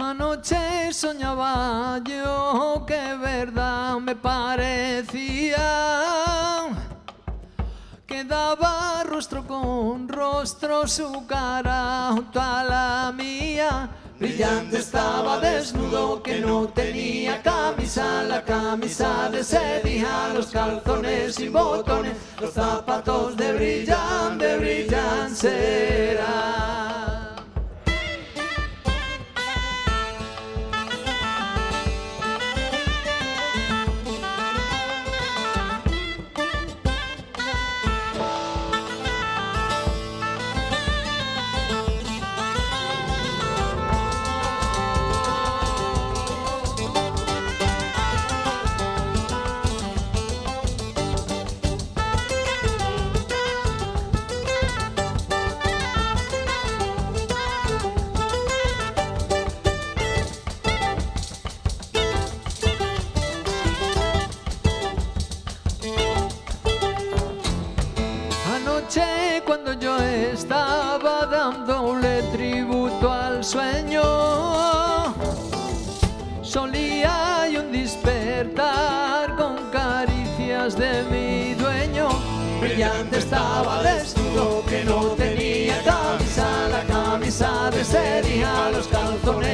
Anoche soñaba yo que verdad me parecía. Que daba rostro con rostro su cara junto a la mía. Brillante estaba desnudo que no tenía camisa, la camisa de sedija, los calzones y botones, los zapatos de brillan, de Cuando yo estaba dándole tributo al sueño, solía y un despertar con caricias de mi dueño. Brillante estaba desnudo que no tenía camisa, la camisa de sería los calzones